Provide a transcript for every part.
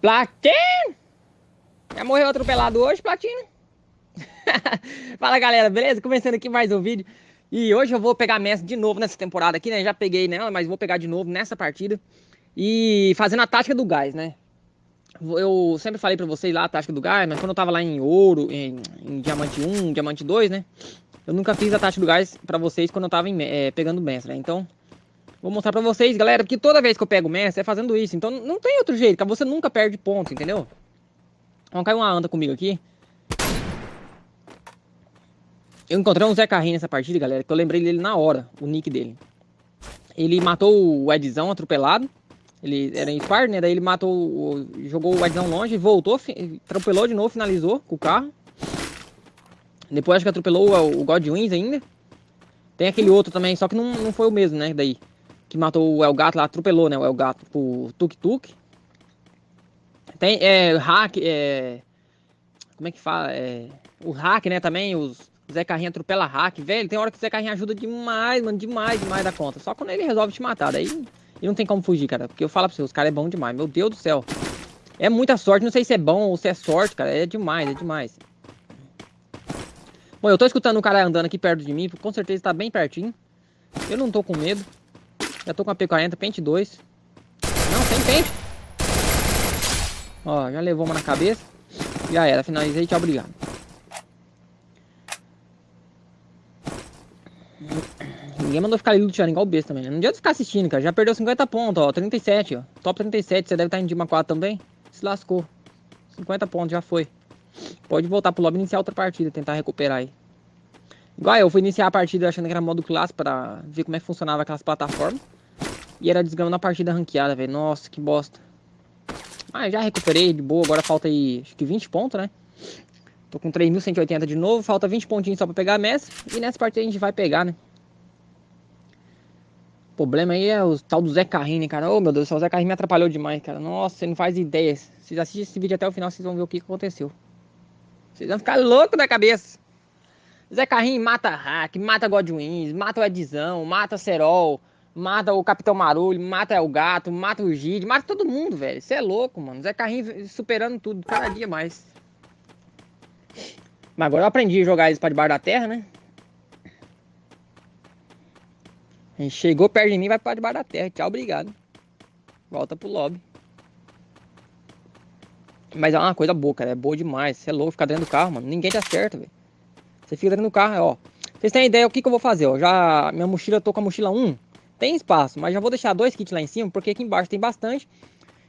Platino! Já morreu atropelado hoje, Platino? Fala galera, beleza? Começando aqui mais um vídeo. E hoje eu vou pegar Messi de novo nessa temporada aqui, né? Já peguei nela, mas vou pegar de novo nessa partida. E fazendo a tática do gás, né? Eu sempre falei pra vocês lá a tática do gás, mas quando eu tava lá em ouro, em, em diamante 1, diamante 2, né? Eu nunca fiz a tática do gás pra vocês quando eu tava em, é, pegando mestre, né? Então, Vou mostrar pra vocês, galera, que toda vez que eu pego o mestre é fazendo isso. Então não tem outro jeito, você nunca perde ponto, entendeu? Vamos cair uma anda comigo aqui. Eu encontrei um Zé Carrinho nessa partida, galera, que eu lembrei dele na hora, o nick dele. Ele matou o Edzão atropelado. Ele era em par, né? Daí ele matou, jogou o Edzão longe, voltou, atropelou de novo, finalizou com o carro. Depois acho que atropelou o Godwins ainda. Tem aquele outro também, só que não, não foi o mesmo, né? Daí que matou o El Gato lá, atropelou, né? O El Gato por tuk-tuk. Tem é, hack, é, como é que fala? É, o hack, né? Também, os Zé Carrinho atropela hack, velho. Tem hora que o Zé Carrinho ajuda demais, mano, demais, demais da conta. Só quando ele resolve te matar, daí e não tem como fugir, cara. Porque eu falo pra você, os caras é bom demais, meu Deus do céu. É muita sorte, não sei se é bom ou se é sorte, cara. É demais, é demais. Bom, eu tô escutando um cara andando aqui perto de mim, com certeza tá bem pertinho. Eu não tô com medo. Já tô com a P40, pente 2. Não, tem pente. Ó, já levou uma na cabeça. Já era, finalizei, tchau, obrigado. Ninguém mandou ficar ali luteando igual besta também, né? Não adianta ficar assistindo, cara. Já perdeu 50 pontos, ó. 37, ó. Top 37. Você deve estar em Dima 4 também. Se lascou. 50 pontos, já foi. Pode voltar pro lobby e iniciar outra partida, tentar recuperar aí. Igual eu fui iniciar a partida achando que era modo clássico pra ver como é que funcionava aquelas plataformas. E era desgramando a partida ranqueada, velho. Nossa, que bosta. Mas já recuperei de boa, agora falta aí acho que 20 pontos, né? Tô com 3.180 de novo, falta 20 pontinhos só pra pegar a Messi. E nessa partida a gente vai pegar, né? O problema aí é o tal do Zé Carrinho, né, cara? Ô, oh, meu Deus, o Zé Carrinho me atrapalhou demais, cara. Nossa, você não faz ideia. Vocês assistem esse vídeo até o final, vocês vão ver o que aconteceu. Vocês vão ficar loucos da cabeça. Zé Carrinho mata Hack, mata Godwins, mata o Edzão, mata Serol, mata o Capitão Marulho, mata o Gato, mata o Gide, mata todo mundo, velho. Você é louco, mano. Zé Carrinho superando tudo, cada dia mais. Mas agora eu aprendi a jogar eles pra debaixo da terra, né? Gente chegou perto de mim, vai pra debaixo da terra. Tchau, obrigado. Volta pro lobby. Mas é uma coisa boa, cara. É boa demais. Você é louco ficar dentro do carro, mano. Ninguém te acerta, velho. Você fica dentro do carro, ó. Vocês têm ideia o que, que eu vou fazer, ó. Já minha mochila, eu tô com a mochila 1. Tem espaço, mas já vou deixar dois kits lá em cima, porque aqui embaixo tem bastante.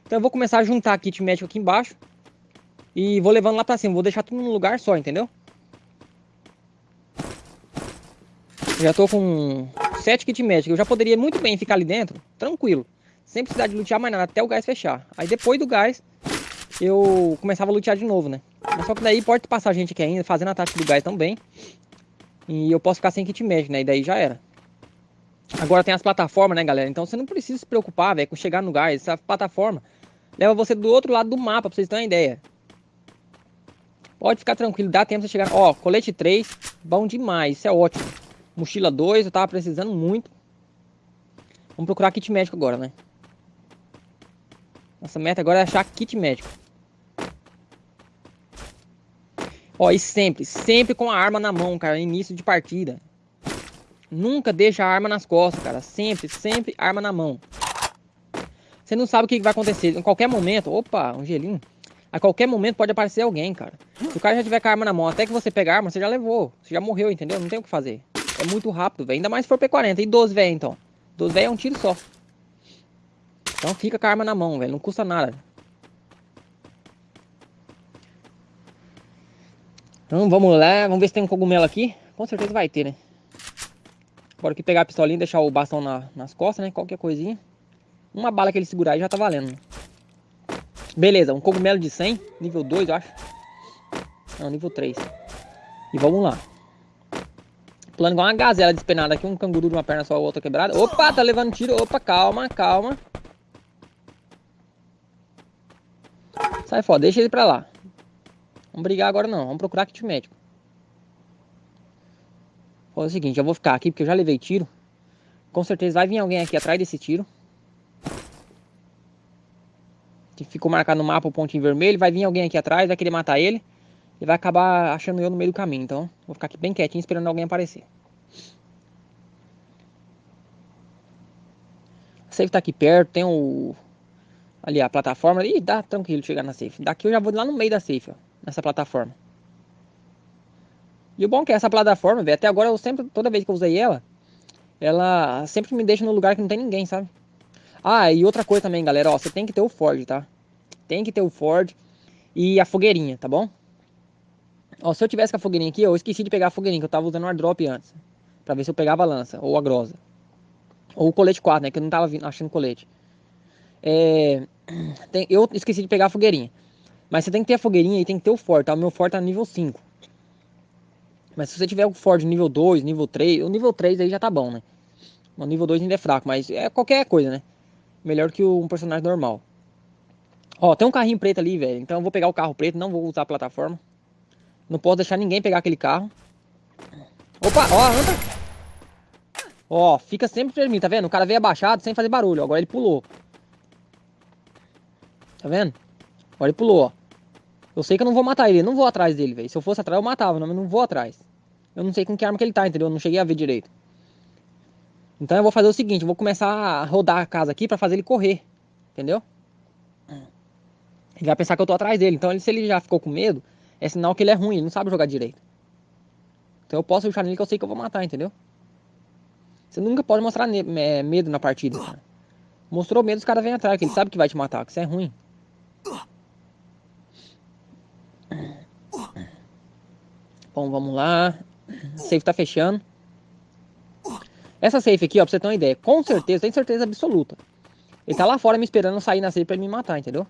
Então eu vou começar a juntar kit médico aqui embaixo. E vou levando lá pra cima. Vou deixar tudo num lugar só, entendeu? já tô com sete kits médicos. Eu já poderia muito bem ficar ali dentro, tranquilo. Sem precisar de lutear mais nada, até o gás fechar. Aí depois do gás, eu começava a lutear de novo, né? Mas só que daí pode passar gente aqui ainda, fazendo a tática do gás também. E eu posso ficar sem kit médico, né? E daí já era. Agora tem as plataformas, né, galera? Então você não precisa se preocupar, velho, com chegar no gás. Essa plataforma leva você do outro lado do mapa, pra vocês terem uma ideia. Pode ficar tranquilo, dá tempo de chegar. Ó, colete 3, bom demais, isso é ótimo. Mochila 2, eu tava precisando muito. Vamos procurar kit médico agora, né? Nossa meta agora é achar kit médico. Ó, e sempre, sempre com a arma na mão, cara, início de partida. Nunca deixa a arma nas costas, cara. Sempre, sempre arma na mão. Você não sabe o que vai acontecer. Em qualquer momento, opa, um gelinho. A qualquer momento pode aparecer alguém, cara. Se o cara já tiver com a arma na mão, até que você pegar a arma, você já levou. Você já morreu, entendeu? Não tem o que fazer. É muito rápido, velho. Ainda mais se for P40. E 12, velho, então. 12, velho, é um tiro só. Então fica com a arma na mão, velho. Não custa nada. Então vamos lá. Vamos ver se tem um cogumelo aqui. Com certeza vai ter, né? Agora que pegar a pistolinha deixar o bastão na, nas costas, né? Qualquer coisinha. Uma bala que ele segurar aí já tá valendo. Né? Beleza, um cogumelo de 100. Nível 2, eu acho. Não, nível 3. E vamos lá. Plano igual uma gazela despenada aqui. Um canguru de uma perna só, a outra quebrada. Opa, tá levando tiro. Opa, calma, calma. Sai fora, deixa ele pra lá. Vamos brigar agora não. Vamos procurar kit médico. É o seguinte, eu vou ficar aqui porque eu já levei tiro. Com certeza vai vir alguém aqui atrás desse tiro. que ficou marcado no mapa o pontinho vermelho, vai vir alguém aqui atrás, vai querer matar ele. E vai acabar achando eu no meio do caminho. Então, vou ficar aqui bem quietinho esperando alguém aparecer. A safe tá aqui perto, tem o... Ali, a plataforma. ali, dá tranquilo chegar na safe. Daqui eu já vou lá no meio da safe, ó. Nessa plataforma. E o bom é que essa plataforma, velho, até agora eu sempre, toda vez que eu usei ela, ela sempre me deixa no lugar que não tem ninguém, sabe? Ah, e outra coisa também, galera, ó, você tem que ter o Ford, tá? Tem que ter o Ford e a fogueirinha, tá bom? Ó, se eu tivesse com a fogueirinha aqui, eu esqueci de pegar a fogueirinha, que eu tava usando o airdrop antes. Pra ver se eu pegava a lança, ou a grosa. Ou o colete 4, né, que eu não tava achando colete. É... Tem... Eu esqueci de pegar a fogueirinha. Mas você tem que ter a fogueirinha e tem que ter o Ford, tá? O meu Ford tá nível 5. Mas se você tiver o Ford nível 2, nível 3, o nível 3 aí já tá bom, né? O nível 2 ainda é fraco, mas é qualquer coisa, né? Melhor que um personagem normal. Ó, tem um carrinho preto ali, velho. Então eu vou pegar o carro preto, não vou usar a plataforma. Não posso deixar ninguém pegar aquele carro. Opa, ó, anda. Ó, fica sempre pra mim, tá vendo? O cara veio abaixado sem fazer barulho. Agora ele pulou. Tá vendo? Agora ele pulou, ó. Eu sei que eu não vou matar ele, não vou atrás dele, velho. Se eu fosse atrás, eu matava, mas não vou atrás. Eu não sei com que arma que ele tá, entendeu? Eu não cheguei a ver direito. Então eu vou fazer o seguinte, eu vou começar a rodar a casa aqui pra fazer ele correr. Entendeu? Ele vai pensar que eu tô atrás dele. Então ele, se ele já ficou com medo, é sinal que ele é ruim, ele não sabe jogar direito. Então eu posso puxar nele que eu sei que eu vou matar, entendeu? Você nunca pode mostrar medo na partida, cara. Mostrou medo, os caras vêm atrás, que ele sabe que vai te matar, que isso é ruim. Bom, vamos lá. Safe tá fechando. Essa safe aqui, ó, pra você ter uma ideia. Com certeza, tem certeza absoluta. Ele tá lá fora me esperando sair na safe pra ele me matar, entendeu?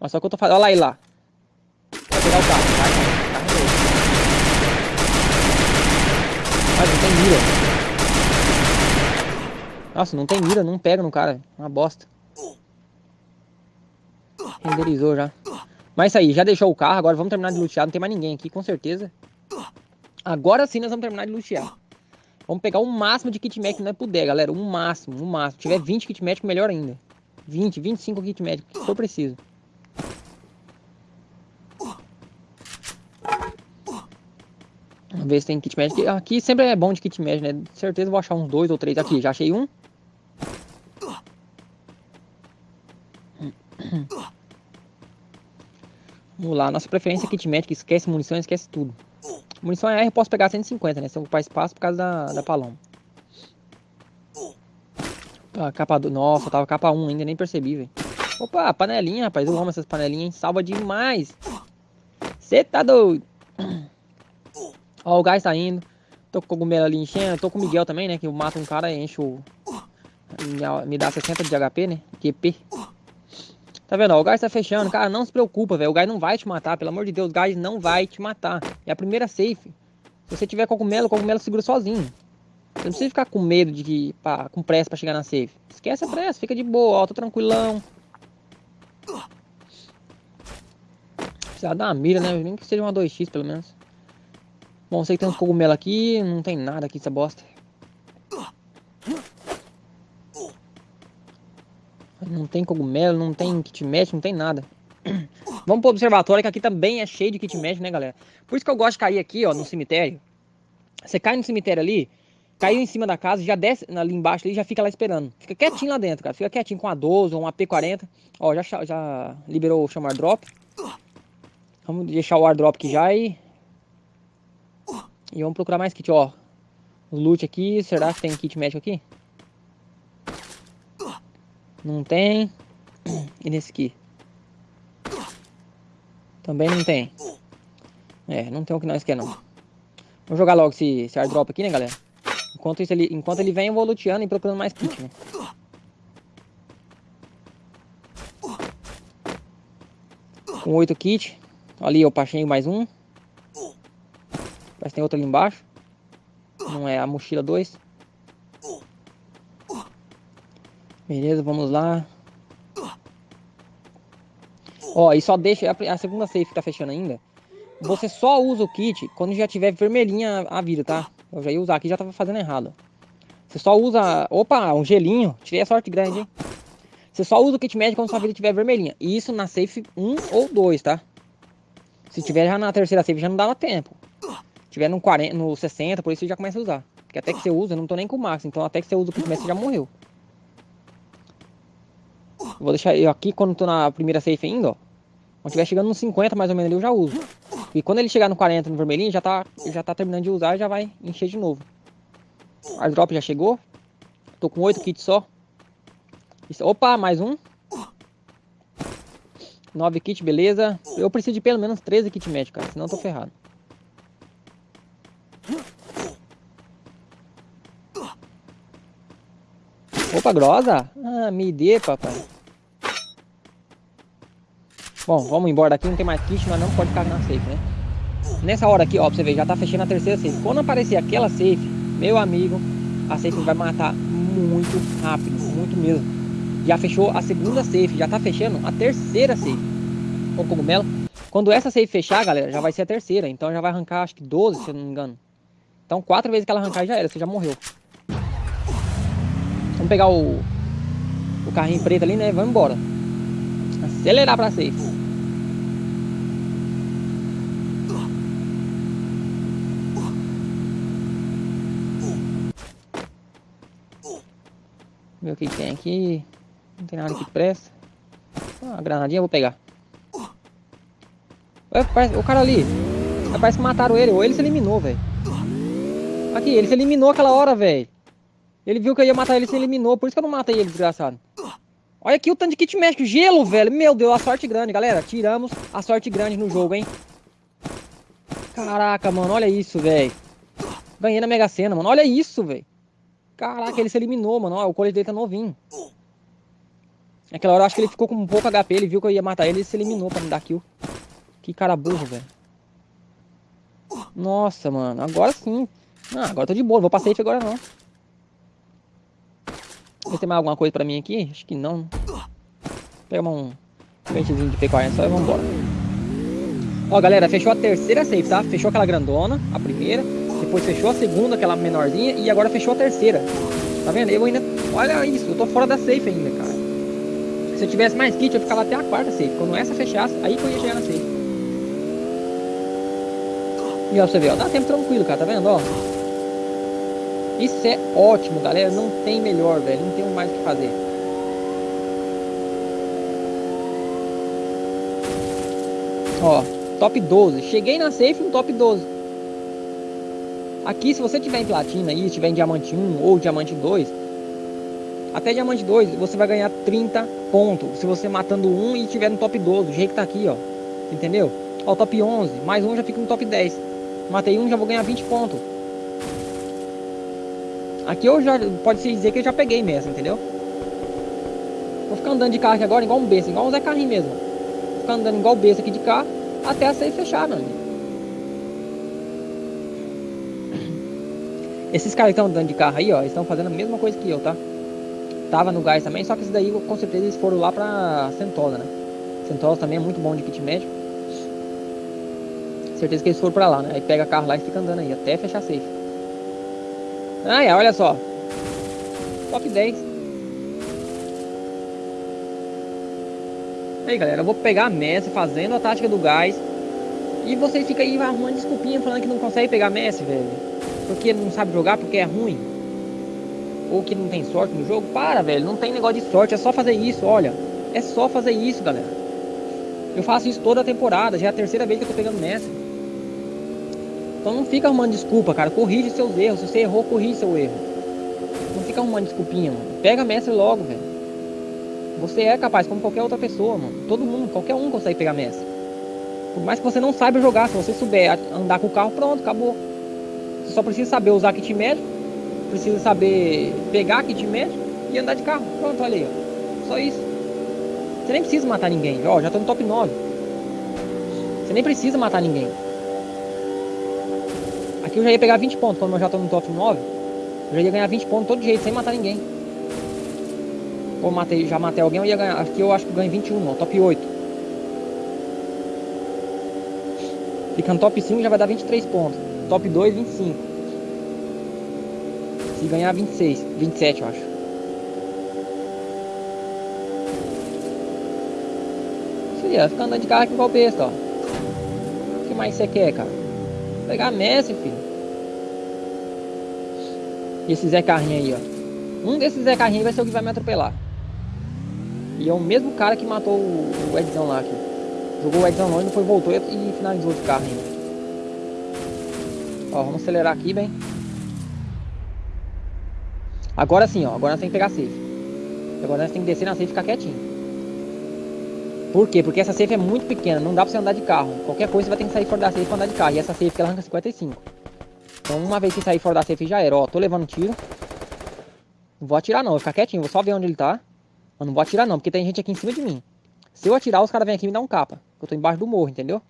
Mas só que eu tô fazendo. Olha lá ele lá. Vai pegar o carro. Vai, Mas não tem mira. Nossa, não tem mira, não pega no cara. Uma bosta. Renderizou já. Mas isso aí, já deixou o carro, agora vamos terminar de lutear. Não tem mais ninguém aqui, com certeza. Agora sim nós vamos terminar de lutear. Vamos pegar o máximo de kit médico que nós puder, galera. O máximo, o máximo. Se tiver 20 kit médico, melhor ainda. 20, 25 kit médico, se for preciso. Vamos ver se tem kit médico. Aqui sempre é bom de kit médico, né? certeza vou achar uns dois ou três aqui. Já achei um. Vamos lá, nossa preferência é kit médico, esquece munição, esquece tudo. Munição é R, eu posso pegar 150, né? Se eu ocupar espaço por causa da, da paloma. Ah, capa do... Nossa, tava capa 1 ainda, nem percebi, velho. Opa, panelinha, rapaz. Eu amo essas panelinhas, hein? Salva demais. Você tá doido. Ó, o gás tá indo. Tô com o cogumelo ali enchendo. Tô com o Miguel também, né? Que eu mato um cara e encho... Me dá 60 de HP, né? QP. Tá vendo? Ó, o gás tá fechando. Cara, não se preocupa, velho. O gás não vai te matar. Pelo amor de Deus, o gás não vai te matar. É a primeira safe. Se você tiver cogumelo, o cogumelo segura sozinho. Você não precisa ficar com medo de que, com pressa pra chegar na safe. Esquece a pressa, fica de boa, ó, tô tranquilão. Precisa dar uma mira, né? Nem que seja uma 2x pelo menos. Bom, sei que tem uns cogumelos aqui, não tem nada aqui essa bosta. Não tem cogumelo, não tem kit match, não tem nada. Vamos pro observatório, que aqui também é cheio de kit match, né, galera? Por isso que eu gosto de cair aqui, ó, no cemitério. Você cai no cemitério ali, caiu em cima da casa, já desce ali embaixo ali, já fica lá esperando. Fica quietinho lá dentro, cara. Fica quietinho com a 12 ou um AP40. Ó, já, já liberou o chamar drop. Vamos deixar o airdrop aqui já e... E vamos procurar mais kit, ó. Loot aqui, será que tem kit médico aqui? Não tem. E nesse aqui? Também não tem. É, não tem o que nós queremos. Vamos jogar logo esse, esse airdrop aqui, né, galera? Enquanto, isso, ele, enquanto ele vem, eu vou luteando e procurando mais kit, né? Com 8 kits. Ali eu passei mais um. Que tem outro ali embaixo. Não é a mochila 2. Beleza, vamos lá. Ó, e só deixa... A segunda safe tá fechando ainda. Você só usa o kit quando já tiver vermelhinha a vida, tá? Eu já ia usar aqui, já tava fazendo errado. Você só usa... Opa, um gelinho. Tirei a sorte grande, hein? Você só usa o kit médico quando sua vida estiver vermelhinha. E isso na safe 1 ou 2, tá? Se tiver já na terceira safe já não dava tempo. Se tiver no, 40, no 60, por isso você já começa a usar. Porque até que você usa, eu não tô nem com o max. Então até que você usa o kit médico você já morreu. Vou deixar eu aqui quando tô na primeira safe ainda, ó. Quando estiver chegando no 50 mais ou menos ali, eu já uso. E quando ele chegar no 40 no vermelhinho, já tá, já tá terminando de usar e já vai encher de novo. Airdrop já chegou. Tô com 8 kits só. Opa, mais um. 9 kits, beleza. Eu preciso de pelo menos 13 kits médicos, cara. Senão eu tô ferrado. Opa, grosa. Ah, me dê, papai. Bom, vamos embora daqui, não tem mais kit, nós não pode ficar na safe, né? Nessa hora aqui, ó, pra você ver, já tá fechando a terceira safe. Quando aparecer aquela safe, meu amigo, a safe vai matar muito rápido, muito mesmo. Já fechou a segunda safe, já tá fechando a terceira safe. Com cogumelo. Quando essa safe fechar, galera, já vai ser a terceira. Então já vai arrancar, acho que 12, se eu não me engano. Então quatro vezes que ela arrancar já era, você já morreu. Vamos pegar o, o carrinho preto ali, né? Vamos embora. Acelerar pra safe. Ver o que tem aqui. Não tem nada que presta. Ah, a granadinha eu vou pegar. Ué, o cara ali. Parece que mataram ele. Ou ele se eliminou, velho. Aqui, ele se eliminou aquela hora, velho. Ele viu que eu ia matar ele se eliminou. Por isso que eu não matei ele, desgraçado. Olha aqui o tanto de kit médico. Gelo, velho. Meu Deus, a sorte grande, galera. Tiramos a sorte grande no jogo, hein. Caraca, mano. Olha isso, velho. Ganhei na Mega Sena, mano. Olha isso, velho. Caraca, ele se eliminou, mano. Ó, o colete dele tá novinho. Naquela hora eu acho que ele ficou com um pouco HP. Ele viu que eu ia matar ele e se eliminou pra me dar kill. Que cara burro, velho. Nossa, mano. Agora sim. Ah, agora tô de boa. Vou pra safe agora não. Ter mais alguma coisa pra mim aqui? Acho que não. Pega um pentezinho de P40 só e vambora. Ó, galera, fechou a terceira safe, tá? Fechou aquela grandona, a primeira. Depois fechou a segunda, aquela menorzinha. E agora fechou a terceira. Tá vendo? Eu ainda... Olha isso, eu tô fora da safe ainda, cara. Se eu tivesse mais kit, eu ficava até a quarta safe. Quando essa fechasse, aí que eu ia chegar na safe. E ó, você vê, ó, dá tempo tranquilo, cara, tá vendo, ó? Isso é ótimo, galera, não tem melhor, velho, não tem mais o que fazer. Ó, top 12, cheguei na safe no top 12. Aqui, se você tiver em platina e tiver em diamante 1 ou diamante 2, até diamante 2 você vai ganhar 30 pontos. Se você matando um e tiver no top 12, do jeito que tá aqui, ó. Entendeu? Ó, top 11, mais um já fica no top 10. Matei um, já vou ganhar 20 pontos. Aqui eu já, pode se dizer que eu já peguei mesmo, entendeu? Vou ficar andando de carro aqui agora igual um besta, igual um Zé Carrinho mesmo. Vou ficar andando igual besta aqui de carro até a sair fechar, meu amigo. Esses caras que estão andando de carro aí, ó, estão fazendo a mesma coisa que eu, tá? Tava no gás também, só que isso daí com certeza eles foram lá pra Sentosa, né? Sentosa também é muito bom de kit médico. Certeza que eles foram pra lá, né? Aí pega carro lá e fica andando aí, até fechar safe. Ah, é, olha só. Top 10. Aí, galera, eu vou pegar a Messi fazendo a tática do gás. E vocês ficam aí arrumando desculpinha falando que não consegue pegar Messi, velho porque não sabe jogar, porque é ruim, ou que não tem sorte no jogo, para, velho, não tem negócio de sorte, é só fazer isso, olha, é só fazer isso, galera. Eu faço isso toda a temporada, já é a terceira vez que eu tô pegando mestre. Então não fica arrumando desculpa, cara, corrige seus erros, se você errou, corrige seu erro. Não fica arrumando desculpinha, mano. Pega mestre logo, velho. Você é capaz, como qualquer outra pessoa, mano. Todo mundo, qualquer um consegue pegar mestre. Por mais que você não saiba jogar, se você souber andar com o carro, pronto, acabou. Você só precisa saber usar kit médico, precisa saber pegar kit médico e andar de carro. Pronto, olha aí, ó. Só isso. Você nem precisa matar ninguém. Ó, já tô no top 9. Você nem precisa matar ninguém. Aqui eu já ia pegar 20 pontos, quando eu já tô no top 9. Eu já ia ganhar 20 pontos todo jeito, sem matar ninguém. Ou matei, já matei alguém, eu ia ganhar. Aqui eu acho que ganho 21, ó, top 8. Ficando top 5 já vai dar 23 pontos. Top 2, 25. Se ganhar 26, 27 eu acho. Aí, ó, fica andando de carro aqui igual besta, ó. O que mais você quer, cara? Vou pegar Messi, filho. E esse Zé Carrinho aí, ó. Um desses Zé Carrinho vai ser o que vai me atropelar. E é o mesmo cara que matou o, o Edzão lá aqui. Jogou o Edzão longe, depois voltou e finalizou de carro ainda. Ó, vamos acelerar aqui, bem. Agora sim, ó. Agora nós temos que pegar safe. Agora nós temos que descer na safe e ficar quietinho. Por quê? Porque essa safe é muito pequena, não dá pra você andar de carro. Qualquer coisa você vai ter que sair fora da safe pra andar de carro. E essa safe ela arranca 55. Então uma vez que sair fora da safe já era. Ó, tô levando tiro. Não vou atirar não, vou ficar quietinho, vou só ver onde ele tá. Mas não vou atirar não, porque tem gente aqui em cima de mim. Se eu atirar, os caras vêm aqui me dar um capa. Eu tô embaixo do morro, entendeu?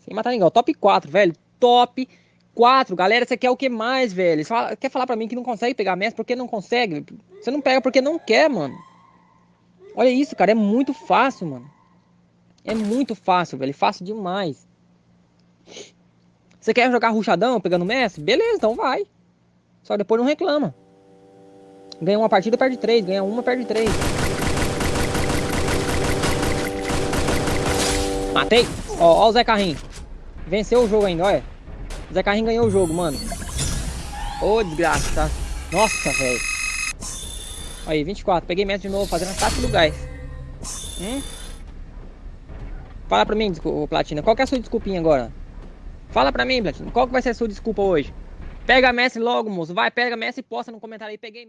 Sem matar ninguém. Ó, top 4, velho. Top 4. Galera, você quer o que mais, velho? Fala, quer falar pra mim que não consegue pegar mestre? Porque não consegue? Você não pega porque não quer, mano. Olha isso, cara. É muito fácil, mano. É muito fácil, velho. Fácil demais. Você quer jogar ruchadão pegando mestre? Beleza, então vai. Só depois não reclama. Ganha uma partida, perde três. Ganha uma, perde três. Matei. Ó, ó o Zé Carrinho. Venceu o jogo ainda, olha. Zé Carrinho ganhou o jogo, mano. Ô, desgraça, tá? Nossa, velho. Aí, 24. Peguei metro de novo, fazendo ataque do gás. Hum? Fala pra mim, Platina. Qual que é a sua desculpinha agora? Fala pra mim, Platina. Qual que vai ser a sua desculpa hoje? Pega a Messi logo, moço. Vai, pega a Messi e posta no comentário aí. Peguei